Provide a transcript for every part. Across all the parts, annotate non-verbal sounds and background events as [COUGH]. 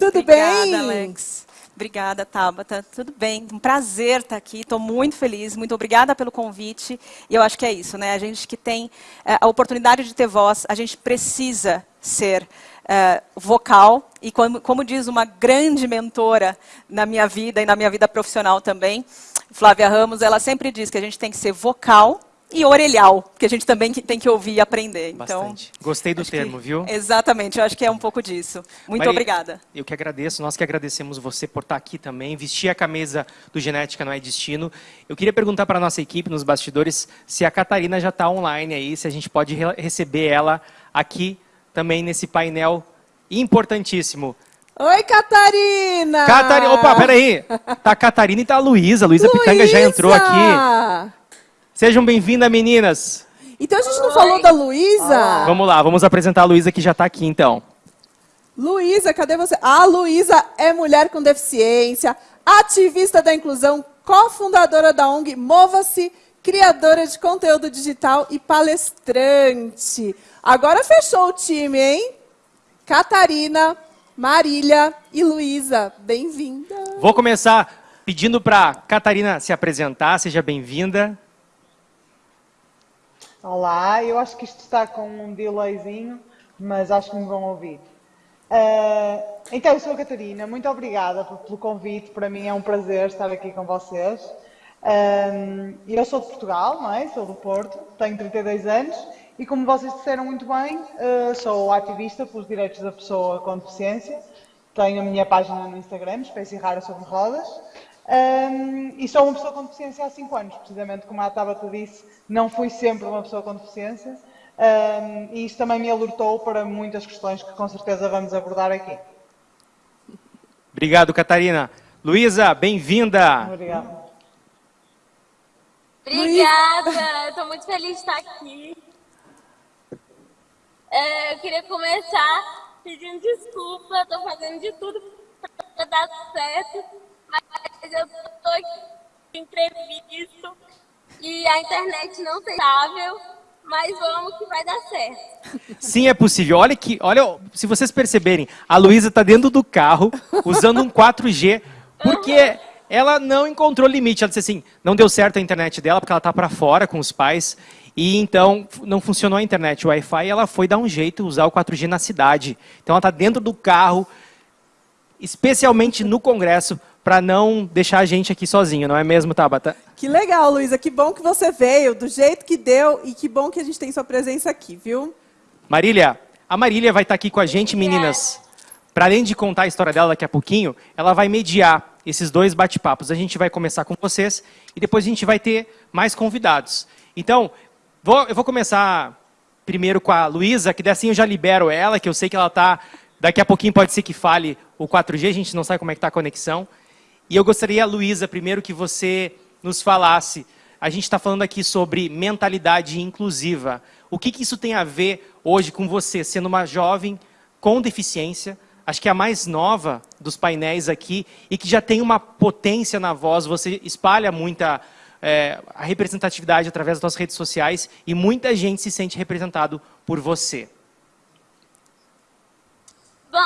Tudo Obrigada, bem? Alex. Obrigada, Tabata. Tudo bem, um prazer estar aqui. Estou muito feliz, muito obrigada pelo convite. E eu acho que é isso, né? A gente que tem eh, a oportunidade de ter voz, a gente precisa ser eh, vocal. E como, como diz uma grande mentora na minha vida e na minha vida profissional também, Flávia Ramos, ela sempre diz que a gente tem que ser vocal e orelhal, que a gente também tem que ouvir e aprender. Então, Bastante. Gostei do termo, que- viu? Exatamente, eu acho que é um pouco disso. Muito Mari, obrigada. Eu que agradeço, nós que agradecemos você por estar aqui também, vestir a camisa do Genética Não é Destino. Eu queria perguntar para a nossa equipe nos bastidores se a Catarina já está online aí, se a gente pode re- receber ela aqui também nesse painel importantíssimo. Oi, Catarina! Catarina, opa, peraí. Tá a Catarina e tá a Luísa. Luísa Pitanga já entrou aqui. Sejam bem-vindas, meninas. Então a gente não falou da Luísa? Vamos lá, vamos apresentar a Luísa que já está aqui então. Luísa, cadê você? A Luísa é mulher com deficiência, ativista da inclusão, cofundadora da ONG Mova-se, criadora de conteúdo digital e palestrante. Agora fechou o time, hein? Catarina, Marília e Luísa, bem-vinda. Vou começar pedindo para Catarina se apresentar. Seja bem-vinda. Olá, eu acho que isto está com um delayzinho, mas acho que me vão ouvir. Ah, então, eu sou a Catarina, muito obrigada pelo convite, para mim é um prazer estar aqui com vocês. Ah, eu sou de Portugal, não é? Sou do Porto, tenho 32 anos e, como vocês disseram muito bem, ah, sou ativista pelos direitos da pessoa com deficiência. Tenho a minha página no Instagram, Espécie Rara sobre Rodas. Um, e sou uma pessoa com deficiência há 5 anos, precisamente como a Tabata disse, não fui sempre uma pessoa com deficiência. Um, e isso também me alertou para muitas questões que com certeza vamos abordar aqui. Obrigado, Catarina. Luísa, bem-vinda. Obrigada. Obrigada, estou muito feliz de estar aqui. É, eu queria começar pedindo desculpa, estou fazendo de tudo para dar certo, mas eu estou aqui em imprevisto e a internet não está estável, mas vamos que vai dar certo. Sim, é possível. Olha que, olha, se vocês perceberem, a Luísa está dentro do carro usando um 4G, porque ela não encontrou limite. Ela disse assim, não deu certo a internet dela porque ela está para fora com os pais e então não funcionou a internet, o Wi-Fi. Ela foi dar um jeito usar o 4G na cidade. Então ela está dentro do carro, especialmente no Congresso, para não deixar a gente aqui sozinho, não é mesmo, Tabata? Que legal, Luísa, que bom que você veio, do jeito que deu e que bom que a gente tem sua presença aqui, viu? Marília, a Marília vai estar aqui com a gente, meninas. Para além de contar a história dela daqui a pouquinho, ela vai mediar esses dois bate-papos. A gente vai começar com vocês e depois a gente vai ter mais convidados. Então, vou- eu vou começar primeiro com a Luísa, que assim eu já libero ela, que eu sei que ela está... Daqui a pouquinho pode ser que fale o 4G, a gente não sabe como é que está a conexão. E eu gostaria, Luísa, primeiro que você nos falasse. A gente está falando aqui sobre mentalidade inclusiva. O que, que isso tem a ver hoje com você, sendo uma jovem com deficiência, acho que é a mais nova dos painéis aqui, e que já tem uma potência na voz, você espalha muita é, a representatividade através das suas redes sociais, e muita gente se sente representado por você. Bom,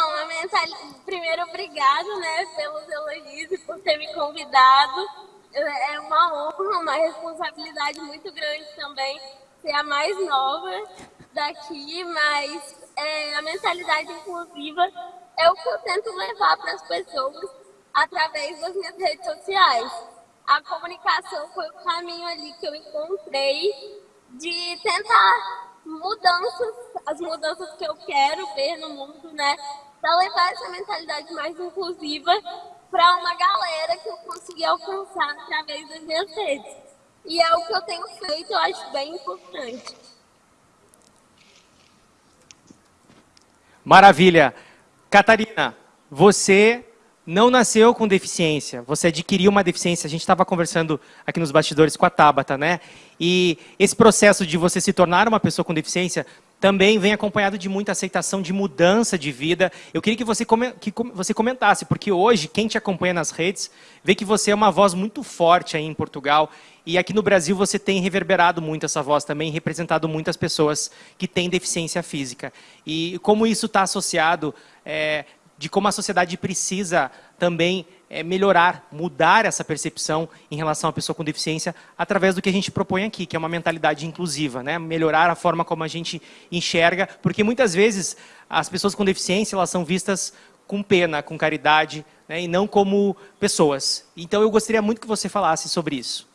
primeiro, obrigado né, pelos elogios e por ter me convidado. É uma honra, uma responsabilidade muito grande também ser a mais nova daqui, mas é, a mentalidade inclusiva é o que eu tento levar para as pessoas através das minhas redes sociais. A comunicação foi o caminho ali que eu encontrei de tentar mudanças, as mudanças que eu quero ver no mundo, né? Para levar essa mentalidade mais inclusiva para uma galera que eu consegui alcançar através das minhas redes. E é o que eu tenho feito, eu acho bem importante. Maravilha. Catarina, você não nasceu com deficiência, você adquiriu uma deficiência. A gente estava conversando aqui nos bastidores com a Tabata, né? E esse processo de você se tornar uma pessoa com deficiência também vem acompanhado de muita aceitação, de mudança de vida. Eu queria que você, come- que você comentasse, porque hoje, quem te acompanha nas redes, vê que você é uma voz muito forte aí em Portugal. E aqui no Brasil você tem reverberado muito essa voz também, representado muitas pessoas que têm deficiência física. E como isso está associado, é, de como a sociedade precisa também é, melhorar, mudar essa percepção em relação à pessoa com deficiência através do que a gente propõe aqui, que é uma mentalidade inclusiva, né? melhorar a forma como a gente enxerga, porque muitas vezes as pessoas com deficiência elas são vistas com pena, com caridade, né? e não como pessoas. Então eu gostaria muito que você falasse sobre isso.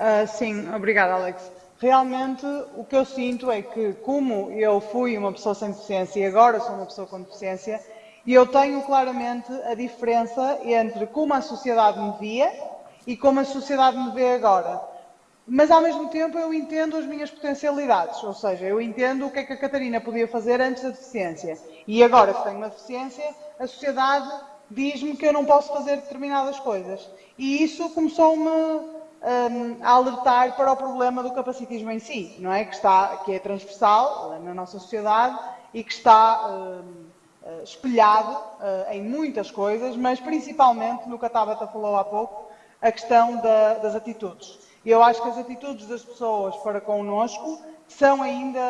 Uh, sim, obrigada Alex. Realmente o que eu sinto é que como eu fui uma pessoa sem deficiência e agora sou uma pessoa com deficiência, e eu tenho claramente a diferença entre como a sociedade me via e como a sociedade me vê agora. Mas ao mesmo tempo eu entendo as minhas potencialidades, ou seja, eu entendo o que é que a Catarina podia fazer antes da deficiência. E agora que tenho uma deficiência, a sociedade diz-me que eu não posso fazer determinadas coisas. E isso começou-me um, a alertar para o problema do capacitismo em si, não é? Que, está, que é transversal na nossa sociedade e que está um, espelhado uh, em muitas coisas, mas principalmente no que a Tabata falou há pouco, a questão da, das atitudes. Eu acho que as atitudes das pessoas para connosco são ainda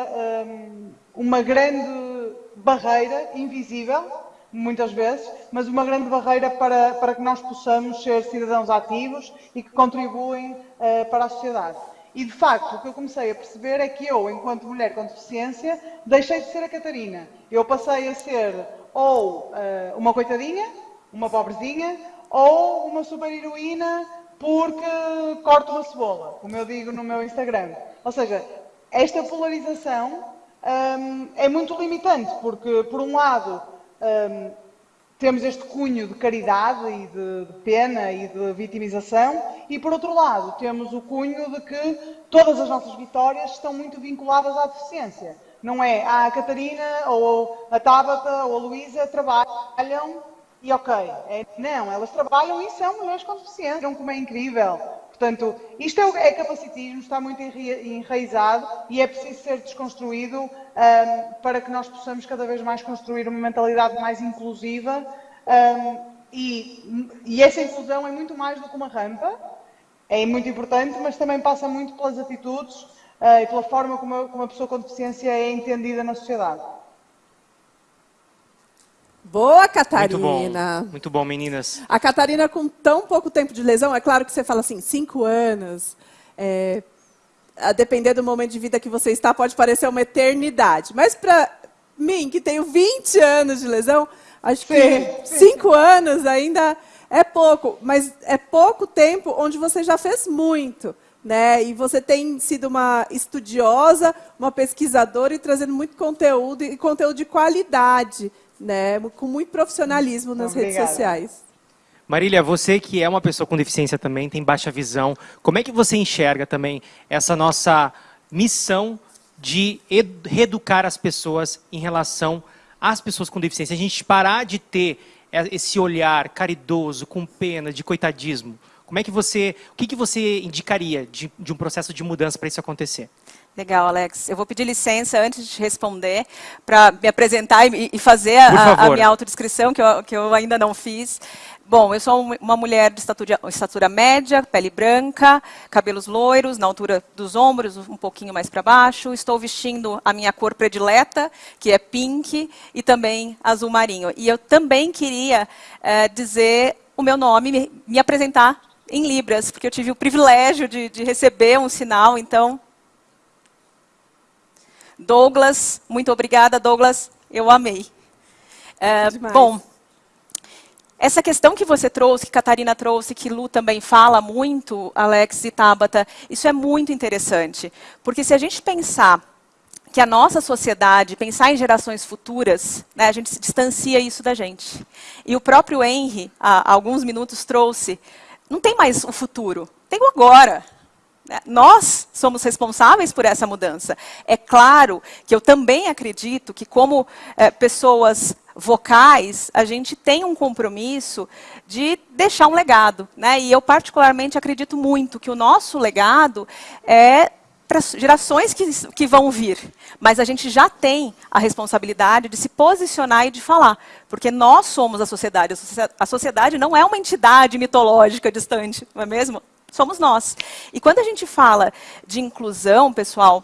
um, uma grande barreira invisível, muitas vezes, mas uma grande barreira para, para que nós possamos ser cidadãos ativos e que contribuem uh, para a sociedade. E, de facto, o que eu comecei a perceber é que eu, enquanto mulher com deficiência, deixei de ser a Catarina. Eu passei a ser ou uh, uma coitadinha, uma pobrezinha, ou uma super-heroína porque corto uma cebola, como eu digo no meu Instagram. Ou seja, esta polarização um, é muito limitante, porque, por um lado, um, temos este cunho de caridade e de, de, pena e de vitimização, e por outro lado, temos o cunho de que todas as nossas vitórias estão muito vinculadas à deficiência. Não é ah, a Catarina ou a Tabata ou a Luísa trabalham e ok. É, não, elas trabalham e são mulheres com deficiência, como é incrível. Portanto, isto é, é capacitismo, está muito enraizado e é preciso ser desconstruído um, para que nós possamos cada vez mais construir uma mentalidade mais inclusiva. Um, e, e, essa inclusão é muito mais do que uma rampa, é muito importante, mas também passa muito pelas atitudes uh, e pela forma como, como a pessoa com deficiência é entendida na sociedade. Boa, Catarina. Muito bom, muito bom, meninas. A Catarina, com tão pouco tempo de lesão, é claro que você fala assim, cinco anos, é, a depender do momento de vida que você está, pode parecer uma eternidade. Mas para mim, que tenho 20 anos de lesão, acho que sim, cinco anos ainda é pouco. Mas é pouco tempo onde você já fez muito. Né? E você tem sido uma estudiosa, uma pesquisadora e trazendo muito conteúdo, e conteúdo de qualidade né, com muito profissionalismo nas Obrigada. redes sociais. Marília, você que é uma pessoa com deficiência também, tem baixa visão, como é que você enxerga também essa nossa missão de reeducar as pessoas em relação às pessoas com deficiência? A gente parar de ter esse olhar caridoso, com pena, de coitadismo. Como é que você, o que, que você indicaria de, de um processo de mudança para isso acontecer? Legal, Alex. Eu vou pedir licença antes de responder para me apresentar e, e fazer a, a, minha autodescrição, que eu, que eu ainda não fiz. Bom, eu sou uma mulher de estatura, estatura, média, pele branca, cabelos loiros, na altura dos ombros, um pouquinho mais para baixo. Estou vestindo a minha cor predileta, que é pink, e também azul marinho. E eu também queria é, dizer o meu nome, me, me, apresentar em Libras, porque eu tive o privilégio de, de receber um sinal, então Douglas, muito obrigada, Douglas, eu amei. É, bom, essa questão que você trouxe, que Catarina trouxe, que Lu também fala muito, Alex e Tabata, isso é muito interessante. Porque se a gente pensar que a nossa sociedade, pensar em gerações futuras, né, a gente se distancia isso da gente. E o próprio Henry, há alguns minutos, trouxe, não tem mais o futuro, tem o agora. Né? Nós somos responsáveis por essa mudança. É claro que eu também acredito que, como é, pessoas vocais, a gente tem um compromisso de deixar um legado. Né? E eu, particularmente, acredito muito que o nosso legado é para gerações que, que vão vir. Mas a gente já tem a responsabilidade de se posicionar e de falar. Porque nós somos a sociedade. A sociedade não é uma entidade mitológica distante, não é mesmo? Somos nós. E quando a gente fala de inclusão, pessoal,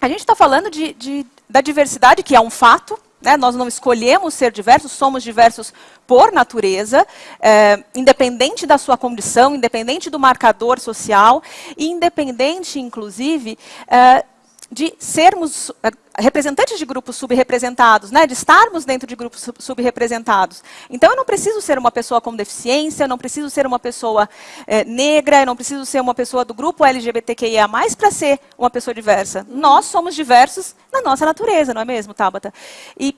a gente está falando de, de, da diversidade, que é um fato, Né? Nós não escolhemos ser diversos, somos diversos por natureza, é, independente da sua condição, independente do marcador social, e independente, inclusive, é, de sermos eh, representantes de grupos subrepresentados, né, de estarmos dentro de grupos subrepresentados. Então, eu não preciso ser uma pessoa com deficiência, eu não preciso ser uma pessoa é, negra, eu não preciso ser uma pessoa do grupo LGBTQIA+, para ser uma pessoa diversa. Nós somos diversos na nossa natureza, não é mesmo, Tabata? E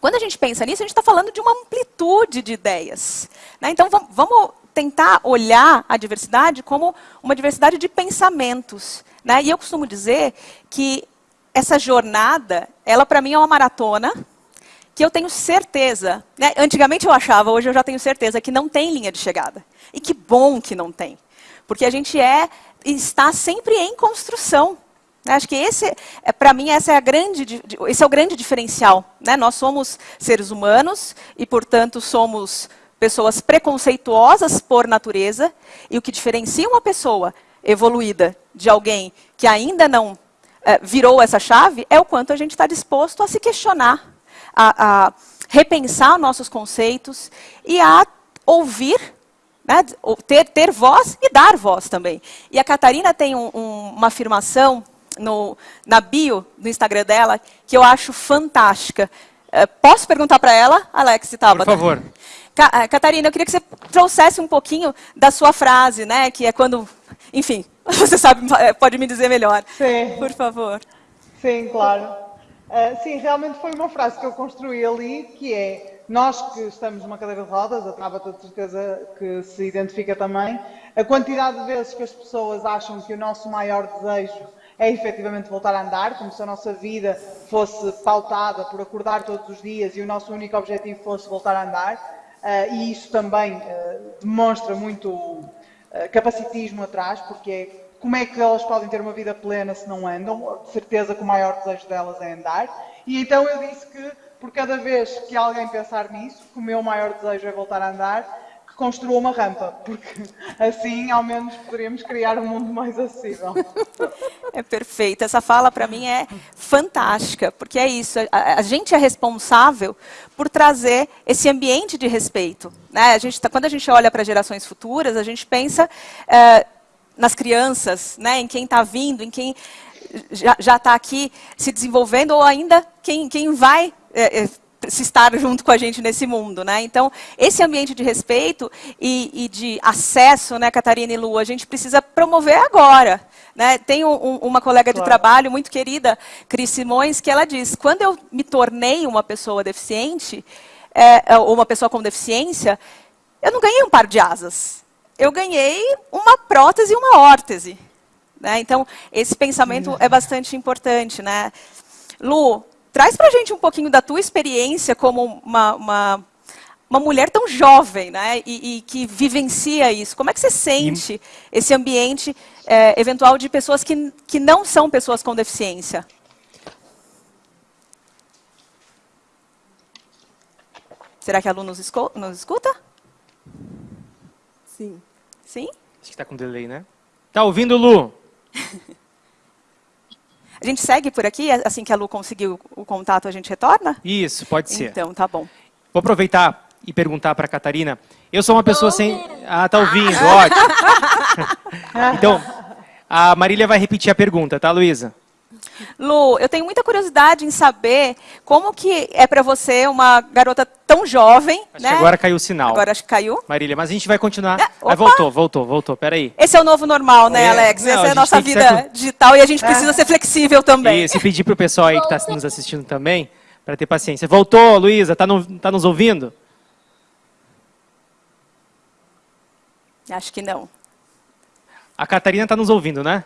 quando a gente pensa nisso, a gente está falando de uma amplitude de ideias. Né? Então, vamos tentar olhar a diversidade como uma diversidade de pensamentos. Né? E eu costumo dizer que essa jornada, ela para mim é uma maratona, que eu tenho certeza, né? antigamente eu achava, hoje eu já tenho certeza, que não tem linha de chegada. E que bom que não tem. Porque a gente é, está sempre em construção. Né? Acho que esse, é, para mim, essa é a grande, esse é o grande diferencial. Né? Nós somos seres humanos e, portanto, somos pessoas preconceituosas por natureza. E o que diferencia uma pessoa evoluída de alguém que ainda não virou essa chave é o quanto a gente está disposto a se questionar, a, a, repensar nossos conceitos e a ouvir, né, ter, ter voz e dar voz também. E a Catarina tem um, um, uma afirmação no, na bio do Instagram dela que eu acho fantástica. É, posso perguntar para ela, Alex Tabata? Por favor. Catarina, eu queria que você trouxesse um pouquinho da sua frase, né, que é quando enfim, [LAUGHS] você sabe, pode me dizer melhor. Sim. Por favor. Sim, claro. Uh, sim, realmente foi uma frase que eu construí ali, que é, nós que estamos numa cadeira de rodas, a Tabata de certeza que se identifica também, a quantidade de vezes que as pessoas acham que o nosso maior desejo é efetivamente voltar a andar, como se a nossa vida fosse pautada por acordar todos os dias e o nosso único objetivo fosse voltar a andar, uh, e isso também uh, demonstra muito eh, capacitismo atrás, porque é como é que elas podem ter uma vida plena se não andam? De certeza que o maior desejo delas é andar. E então eu disse que, por cada vez que alguém pensar nisso, que o meu maior desejo é voltar a andar, construa uma rampa, porque [LAUGHS] assim ao menos poderíamos criar um mundo mais acessível. [LAUGHS] É perfeito. Essa fala para mim é fantástica, porque é isso. A, a, gente é responsável por trazer esse ambiente de respeito. Né? A gente tá, quando a gente olha para gerações futuras, a gente pensa é, nas crianças, né? em quem está vindo, em quem já está aqui se desenvolvendo, ou ainda quem, quem vai é, é, se estar junto com a gente nesse mundo, né? Então, esse ambiente de respeito e, e, de acesso, né, Catarina e Lu, a gente precisa promover agora. Né? Tem um, uma colega claro. de trabalho muito querida, Cris Simões, que ela diz, quando eu me tornei uma pessoa deficiente, é, é, ou uma pessoa com deficiência, eu não ganhei um par de asas. Eu ganhei uma prótese e uma órtese. Né? Então, esse pensamento é bastante importante. Né? Lu, traz para a gente um pouquinho da tua experiência como uma, uma uma mulher tão jovem, né, e, e, que vivencia isso. Como é que você sente esse ambiente é, eventual de pessoas que, que não são pessoas com deficiência? Será que a Lu nos, nos escuta? Sim. Sim? Acho que está com delay, né? Tá ouvindo, Lu? [LAUGHS] a gente segue por aqui, assim que a Lu conseguir o contato, a gente retorna? Isso, pode ser. Então, tá bom. Vou aproveitar e perguntar para a Catarina. Eu sou uma pessoa sem... Ah, tá ouvindo, [LAUGHS] ótimo. [LAUGHS] então, a Marília vai repetir a pergunta, tá, Luísa? Lu, eu tenho muita curiosidade em saber como que é para você uma garota tão jovem, acho né? Que agora caiu o sinal. Agora acho que caiu. Marília, mas a gente vai continuar. Ah, voltou, voltou, voltou, peraí. Esse é o novo normal, né, é, Alex? Não, Essa é a nossa vida ser... digital e a gente precisa é. ser flexível também. E se pedir para o pessoal aí que está nos assistindo também, para ter paciência. Voltou, Luísa, está no, tá nos ouvindo? Acho que não. A Catarina está nos ouvindo, né?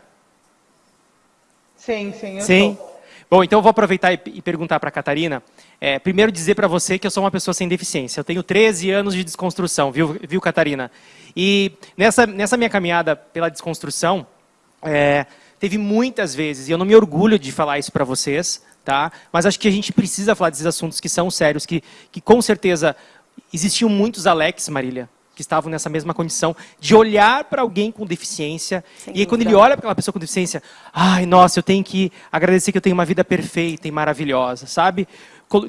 Sim, sim, eu Sim. Tô. Bom, então eu vou aproveitar e, e perguntar para a Catarina. É, primeiro dizer para você que eu sou uma pessoa sem deficiência. Eu tenho 13 anos de desconstrução, viu, viu Catarina? E nessa, nessa minha caminhada pela desconstrução, é, teve muitas vezes, e eu não me orgulho de falar isso para vocês, tá? mas acho que a gente precisa falar desses assuntos que são sérios, que, que com certeza existiam muitos Alex, Marília, que estavam nessa mesma condição, de olhar para alguém com deficiência, Sem e aí, quando ele olha para aquela pessoa com deficiência, ai, nossa, eu tenho que agradecer que eu tenho uma vida perfeita e maravilhosa, sabe?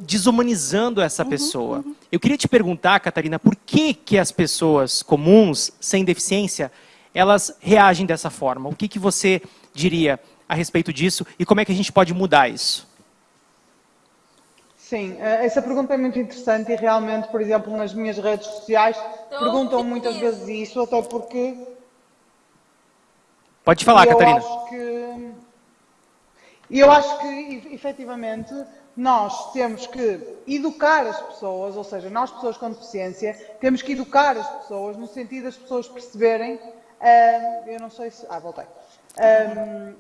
desumanizando essa pessoa. Eu queria te perguntar, Catarina, por que, que as pessoas comuns, sem deficiência, elas reagem dessa forma? O que, que você diria a respeito disso e como é que a gente pode mudar isso? Sim, eh, essa pergunta é muito interessante e realmente, por exemplo, nas minhas redes sociais perguntam muitas vezes isso, até porque Pode falar, eu Catarina. Acho que, e eu acho que, efetivamente, nós temos que educar as pessoas, ou seja, nós, pessoas com deficiência, temos que educar as pessoas no sentido das pessoas perceberem. ah, eu não sei se. Ah, voltei. Ah,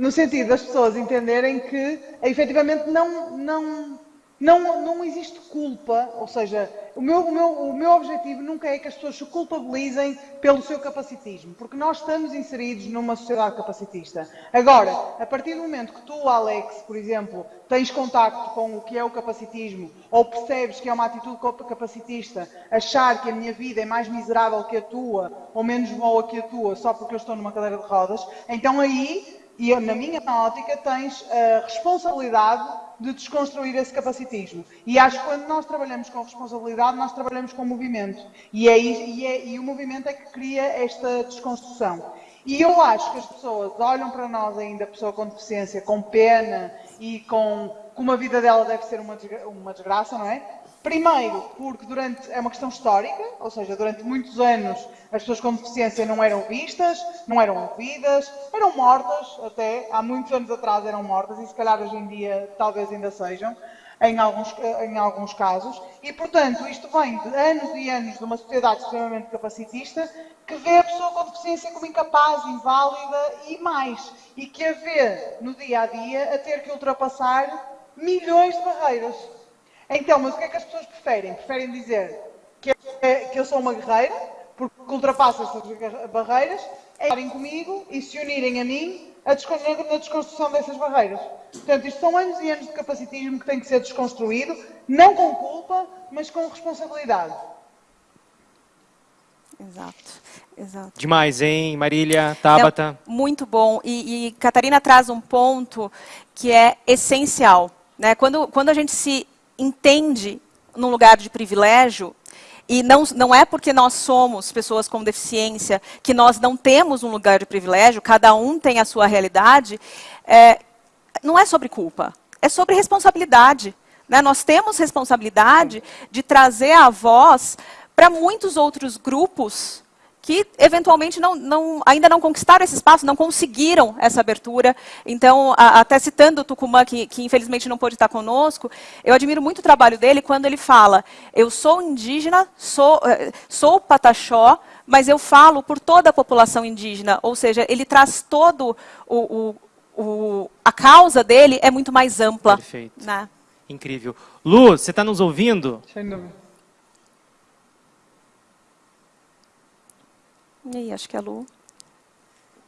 no sentido das pessoas entenderem que efetivamente não, não, não, não existe culpa, ou seja, o meu, o, meu, o meu objetivo nunca é que as pessoas se culpabilizem pelo seu capacitismo, porque nós estamos inseridos numa sociedade capacitista. Agora, a partir do momento que tu, Alex, por exemplo, tens contacto com o que é o capacitismo, ou percebes que é uma atitude capacitista, achar que a minha vida é mais miserável que a tua, ou menos boa que a tua, só porque eu estou numa cadeira de rodas, então aí e na minha ótica tens a responsabilidade de desconstruir esse capacitismo. E acho que quando nós trabalhamos com responsabilidade, nós trabalhamos com movimento. E, é, e, é, e o movimento é que cria esta desconstrução. E eu acho que as pessoas olham para nós ainda, pessoa com deficiência, com pena e com como a vida dela deve ser uma, uma desgraça, não é? Primeiro, porque durante, é uma questão histórica, ou seja, durante muitos anos as pessoas com deficiência não eram vistas, não eram ouvidas, eram mortas, até há muitos anos atrás eram mortas e se calhar hoje em dia talvez ainda sejam, em alguns, em alguns casos. E, portanto, isto vem de anos e anos de uma sociedade extremamente capacitista que vê a pessoa com deficiência como incapaz, inválida e mais. E que a vê no dia a dia a ter que ultrapassar milhões de barreiras. Então, mas o que é que as pessoas preferem? Preferem dizer que, que eu sou uma guerreira, porque ultrapasso estas barreiras, é estarem comigo e se unirem a mim a na desconstrução dessas barreiras. Portanto, isto são anos e anos de capacitismo que tem que ser desconstruído, não com culpa, mas com responsabilidade. Exato, exato. Demais, hein, Marília, Tabata? É muito bom. E, e Catarina traz um ponto que é essencial. Né? Quando, quando a gente se entende num lugar de privilégio, e não, não é porque nós somos pessoas com deficiência que nós não temos um lugar de privilégio, cada um tem a sua realidade, é, não é sobre culpa, é sobre responsabilidade. Né? Nós temos responsabilidade de trazer a voz para muitos outros grupos que eventualmente não, não, ainda não conquistaram esse espaço, não conseguiram essa abertura. Então, a, até citando o Tucumã, que, que, infelizmente não pôde estar conosco, eu admiro muito o trabalho dele quando ele fala, eu sou indígena, sou, sou pataxó, mas eu falo por toda a população indígena, ou seja, ele traz todo o, o, o a causa dele é muito mais ampla. Perfeito. Né? Incrível. Lu, você está nos ouvindo? Sem dúvida. E acho que é a Lu.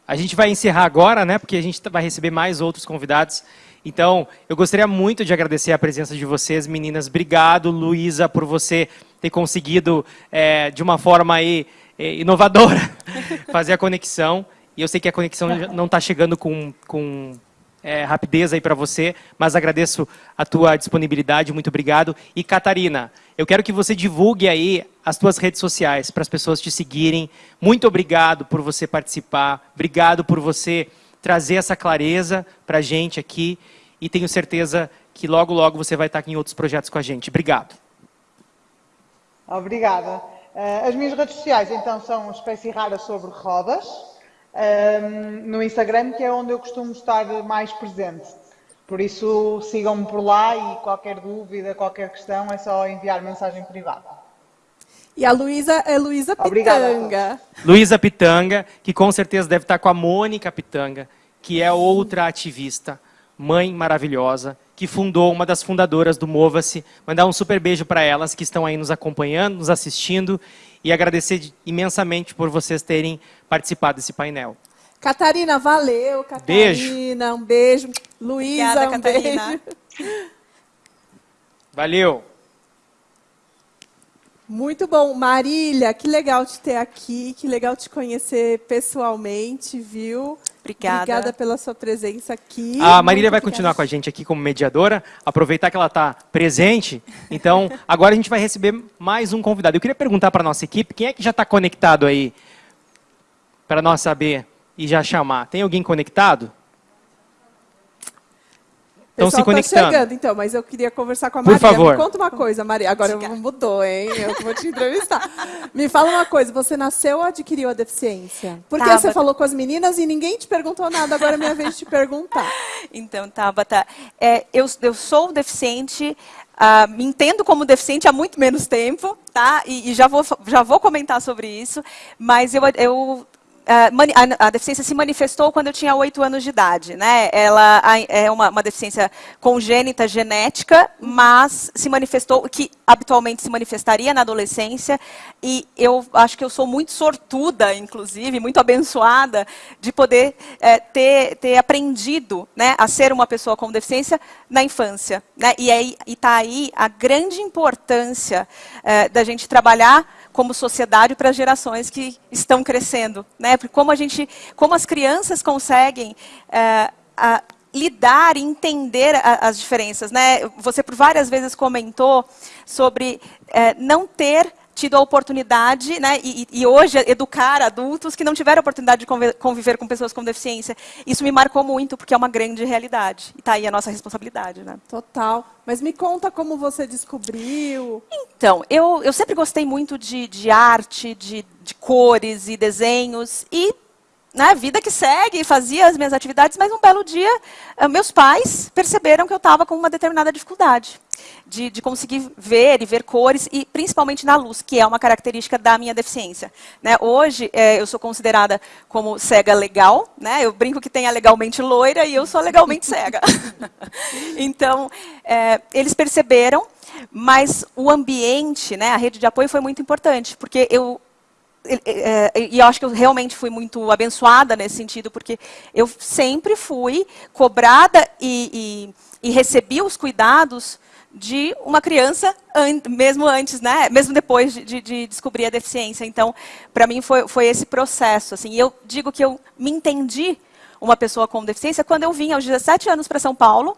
A gente vai encerrar agora, né? Porque a gente vai receber mais outros convidados. Então, eu gostaria muito de agradecer a presença de vocês, meninas. Obrigado, Luísa, por você ter conseguido, é, de uma forma aí, é, inovadora, [LAUGHS] fazer a conexão. E eu sei que a conexão não está chegando com, com é, rapidez aí para você, mas agradeço a tua disponibilidade, muito obrigado. E Catarina, eu quero que você divulgue aí as tuas redes sociais para as pessoas te seguirem. Muito obrigado por você participar, obrigado por você trazer essa clareza para a gente aqui e tenho certeza que logo, logo você vai estar aqui em outros projetos com a gente. Obrigado. Obrigada. As minhas redes sociais, então, são Espécie Rara sobre Rodas, um, no Instagram, que é onde eu costumo estar mais presente. Por isso, sigam-me por lá e qualquer dúvida, qualquer questão, é só enviar mensagem privada. E a Luísa é Luísa Pitanga. Luísa Pitanga, que com certeza deve estar com a Mônica Pitanga, que é outra ativista, mãe maravilhosa, que fundou, uma das fundadoras do Mova-se. Mandar um super beijo para elas que estão aí nos acompanhando, nos assistindo e agradecer imensamente por vocês terem participado desse painel. Catarina, valeu. Catarina, beijo. um beijo. Luísa, um Catarina. beijo. Valeu. Muito bom. Marília, que legal te ter aqui, que legal te conhecer pessoalmente, viu? Obrigada. Obrigada pela sua presença aqui. A Marília Muito vai obrigada. continuar com a gente aqui como mediadora, aproveitar que ela está presente. Então, agora a gente vai receber mais um convidado. Eu queria perguntar para a nossa equipe, quem é que já está conectado aí? Para nós saber e já chamar. Tem alguém conectado? Estão se Pessoal tá conectando. chegando, então, mas eu queria conversar com a Por Maria. favor. Me conta uma coisa, Maria. Agora eu mudou, hein? Eu vou te entrevistar. Me fala uma coisa, você nasceu ou adquiriu a deficiência? Porque Tava- você falou com as meninas e ninguém te perguntou nada, agora é minha vez de te perguntar. [LAUGHS] Então, Tabata, é, eu, eu sou deficiente, ah, me entendo como deficiente há muito menos tempo, tá? E, e já, vou, já vou comentar sobre isso, mas eu, eu a, a deficiência se manifestou quando eu tinha oito anos de idade, né? Ela é uma, uma deficiência congênita, genética, mas se manifestou, que habitualmente se manifestaria na adolescência, e eu acho que eu sou muito sortuda, inclusive, muito abençoada, de poder eh, ter, ter aprendido né, a ser uma pessoa com deficiência na infância. Né? E aí está aí a grande importância eh, da gente trabalhar como sociedade para as gerações que estão crescendo, né? Porque como a gente, como as crianças conseguem eh, lidar e entender a- as diferenças, né? Você por várias vezes comentou sobre eh, não ter tido a oportunidade, né, e, e- hoje educar adultos que não tiveram a oportunidade de conviver com pessoas com deficiência. Isso me marcou muito, porque é uma grande realidade. E está aí a nossa responsabilidade. Né? Total. Mas me conta como você descobriu. Então, eu, eu sempre gostei muito de, de arte, de, de cores e desenhos. E na vida que segue, fazia as minhas atividades, mas um belo dia, eh, meus pais perceberam que eu estava com uma determinada dificuldade de, de conseguir ver e ver cores, e principalmente na luz, que é uma característica da minha deficiência. Né? Hoje, eh, eu sou considerada como cega legal, né? eu brinco que tem a legalmente loira e eu sou legalmente cega. [LAUGHS] então, eh, eles perceberam, mas o ambiente, né, a rede de apoio foi muito importante, porque eu e- é, e eu acho que eu realmente fui muito abençoada nesse sentido, porque eu sempre fui cobrada e, e, e recebi os cuidados de uma criança, an- mesmo antes, né? mesmo depois de, de- de descobrir a deficiência. Então, para mim, foi, foi esse processo. Assim, E eu digo que eu me entendi uma pessoa com deficiência quando eu vim aos 17 anos para São Paulo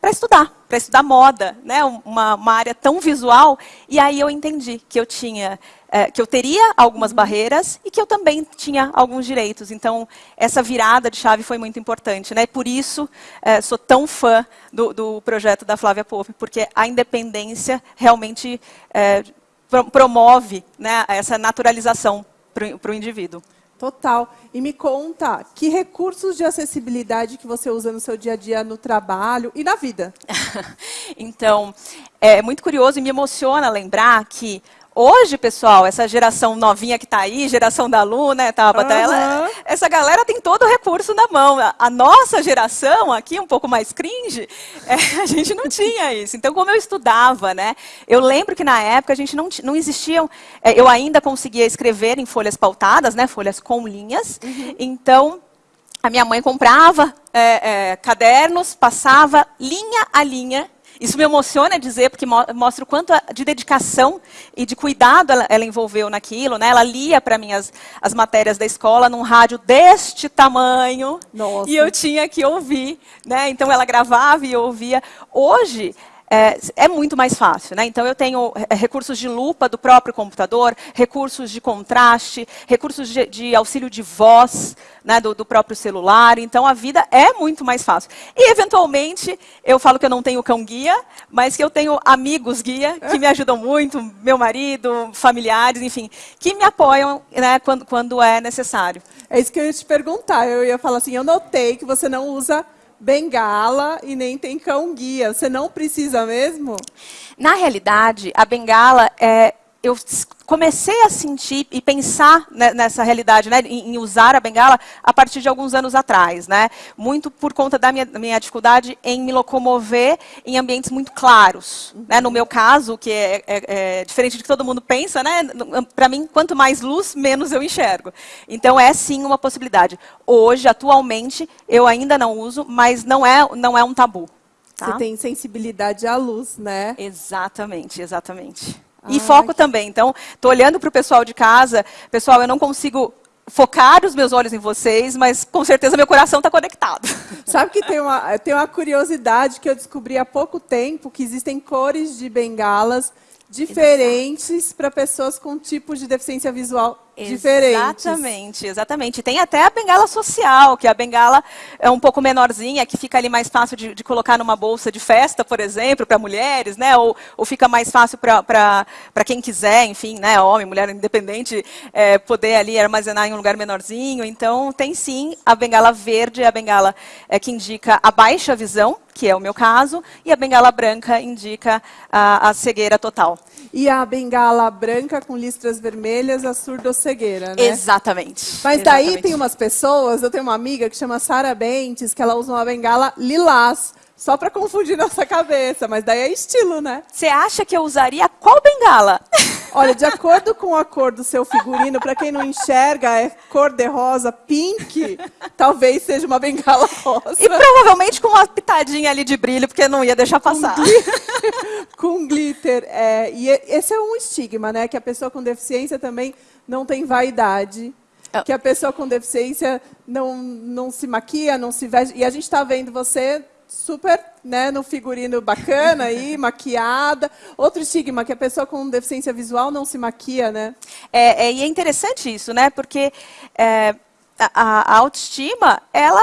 para estudar, para estudar moda, né? uma, uma área tão visual. E aí eu entendi que eu tinha, eh, que eu teria algumas barreiras e que eu também tinha alguns direitos. Então essa virada de chave foi muito importante, né? Por isso eh, sou tão fã do, do projeto da Flávia Pope, porque a independência realmente pro- promove, né, essa naturalização para o indivíduo. Total. E me conta, que recursos de acessibilidade que você usa no seu dia a dia no trabalho e na vida? [LAUGHS] então, é muito curioso e me emociona lembrar que hoje, pessoal, essa geração novinha que está aí, geração da Lu, né, Tabata, Aham. ela- essa galera tem todo o recurso na mão. A- nossa geração aqui, um pouco mais cringe, [LAUGHS] é, a gente não tinha isso. Então, como eu estudava, né, eu lembro que na época a gente não, não existiam, é, eu ainda conseguia escrever em folhas pautadas, né, folhas com linhas. Então, a minha mãe comprava é, é, cadernos, passava linha a linha. Isso me emociona dizer, porque mo- mostra o quanto de dedicação e de cuidado ela, ela envolveu naquilo. Né? Ela lia para mim as, as matérias da escola num rádio deste tamanho. Nossa. E eu tinha que ouvir. Né? Então ela gravava e eu ouvia. Hoje, é, é muito mais fácil. Né? Então, eu tenho é, recursos de lupa do próprio computador, recursos de contraste, recursos de, de auxílio de voz né, do, do próprio celular. Então, a vida é muito mais fácil. E, eventualmente, eu falo que eu não tenho cão-guia, mas que eu tenho amigos-guia que me ajudam muito, meu marido, familiares, enfim, que me apoiam né, quando, quando é necessário. É isso que eu ia te perguntar. Eu ia falar assim, eu notei que você não usa bengala e nem tem cão guia. Você não precisa mesmo? Na realidade, a bengala é. Eu comecei a sentir e pensar ne- nessa realidade, né, em, em usar a bengala a partir de alguns anos atrás, né, muito por conta da minha, minha dificuldade em me locomover em ambientes muito claros, né, no meu caso, que é, é- é diferente do que todo mundo pensa, né, para mim, quanto mais luz, menos eu enxergo. Então é sim uma possibilidade. Hoje, atualmente, eu ainda não uso, mas não é, não é um tabu. tá? Você tem sensibilidade à luz, né? Exatamente, exatamente. E foco também. Então, estou olhando para o pessoal de casa. Pessoal, eu não consigo focar os meus olhos em vocês, mas com certeza meu coração está conectado. [LAUGHS] Sabe que tem uma, tem uma curiosidade que eu descobri há pouco tempo, que existem cores de bengalas diferentes para pessoas com tipos de deficiência visual diferentes. Exatamente, exatamente. Tem até a bengala social, que a bengala é um pouco menorzinha, que fica ali mais fácil de, de colocar numa bolsa de festa, por exemplo, para mulheres, né? Ou, ou fica mais fácil para quem quiser, enfim, né? Homem, mulher independente, é, poder ali armazenar em um lugar menorzinho. Então, tem sim a bengala verde, a bengala é, que indica a baixa visão, que é o meu caso, e a bengala branca indica a, a cegueira total. E a bengala branca com listras vermelhas, a surdocegueira, né? Exatamente. Mas daí Exatamente. tem umas pessoas, eu tenho uma amiga que chama Sara Bentes, que ela usa uma bengala lilás. Só para confundir [LAUGHS] nossa cabeça, mas daí é estilo, né? Você acha que eu usaria qual bengala? [LAUGHS] Olha, de acordo com a cor do seu figurino, para quem não enxerga, é cor de rosa, pink, talvez seja uma bengala rosa. E provavelmente com uma pitadinha ali de brilho, porque não ia deixar passar. Com glitter. [LAUGHS] com glitter é, e esse é um estigma, né? Que a pessoa com deficiência também não tem vaidade. Oh. Que a pessoa com deficiência não, não se maquia, não se veste. E a gente está vendo você super né, no figurino bacana aí, [LAUGHS] maquiada. Outro estigma, que a pessoa com deficiência visual não se maquia, né? É, é e é interessante isso, né? Porque é, a, a, autoestima, ela,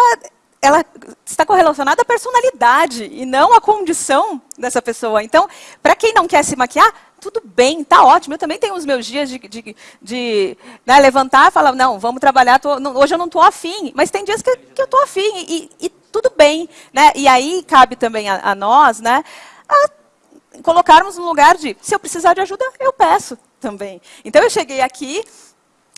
ela está correlacionada à personalidade e não à condição dessa pessoa. Então, para quem não quer se maquiar, tudo bem, tá ótimo. Eu também tenho os meus dias de, de, de né, levantar e falar, não, vamos trabalhar, tô, não, hoje eu não estou afim. Mas tem dias que, que eu estou afim e, e tudo bem. Né? E aí cabe também a, a nós né, a colocarmos no lugar de, se eu precisar de ajuda, eu peço também. Então eu cheguei aqui,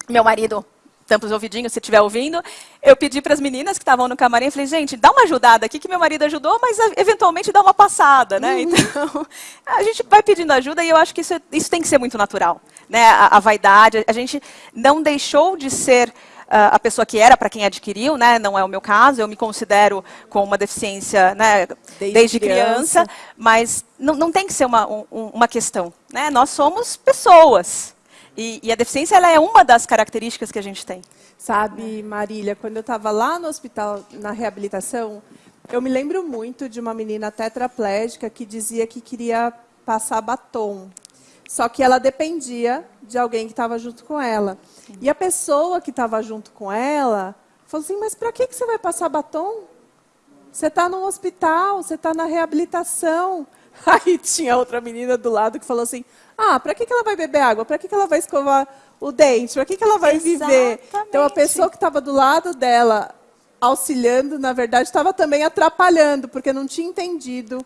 meu marido tampa os ouvidinhos se estiver ouvindo. Eu pedi para as meninas que estavam no camarim, falei, gente, dá uma ajudada aqui, que meu marido ajudou, mas eventualmente dá uma passada, né? Uhum. Então, [LAUGHS] a gente vai pedindo ajuda e eu acho que isso, isso tem que ser muito natural, né? A, a vaidade, a gente não deixou de ser uh, a pessoa que era para quem adquiriu, né, não é o meu caso, eu me considero com uma deficiência né, desde, desde criança, criança, mas não, não tem que ser uma, um, uma questão. Né? Nós somos pessoas. E, e, a deficiência ela é uma das características que a gente tem. Sabe, Marília, quando eu estava lá no hospital, na reabilitação, eu me lembro muito de uma menina tetraplégica que dizia que queria passar batom. Só que ela dependia de alguém que estava junto com ela. E a pessoa que estava junto com ela falou assim: Mas para que, que você vai passar batom? Você está no hospital, você está na reabilitação. [LAUGHS] Aí tinha outra menina do lado que falou assim: Ah, para que, que ela vai beber água? Para que, que ela vai escovar o dente? Para que, que ela vai Exatamente. viver? Então a pessoa que estava do lado dela, auxiliando, na verdade, estava também atrapalhando, porque não tinha entendido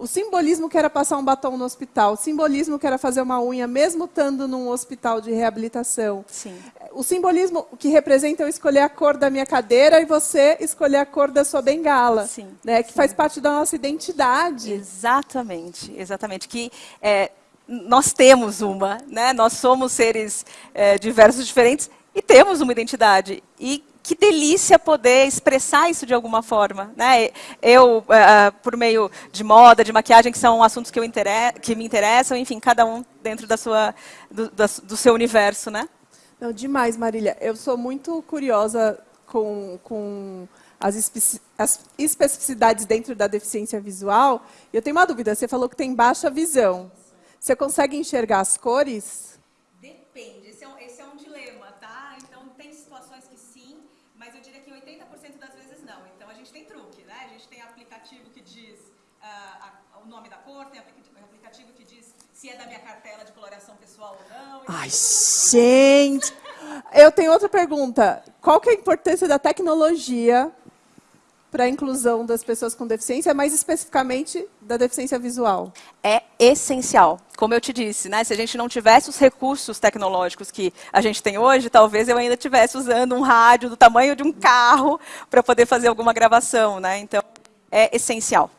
o simbolismo que era passar um batom no hospital, o simbolismo que era fazer uma unha, mesmo estando num hospital de reabilitação. Sim. O simbolismo que representa eu escolher a cor da minha cadeira e você escolher a cor da sua bengala. Sim. Né, que Sim. faz parte da nossa identidade. Exatamente, exatamente. Que é, nós temos uma, né? nós somos seres é, diversos, diferentes, e temos uma identidade. E que delícia poder expressar isso de alguma forma. Né? Eu, uh, por meio de moda, de maquiagem, que são assuntos que, que me interessam, enfim, cada um dentro da sua, do, da, do seu universo. Né? Não, demais, Marília. Eu sou muito curiosa com, com as, espe as especificidades dentro da deficiência visual. Eu tenho uma dúvida. Você falou que tem baixa visão. Você consegue enxergar as cores? Se é da minha cartela de coloração pessoal ou não. Ai, gente! Eu tenho outra pergunta. Qual que é a importância da tecnologia para a inclusão das pessoas com deficiência, mais especificamente da deficiência visual? É essencial. Como eu te disse, né? se a gente não tivesse os recursos tecnológicos que a gente tem hoje, talvez eu ainda estivesse usando um rádio do tamanho de um carro para poder fazer alguma gravação. Né? Então, é essencial.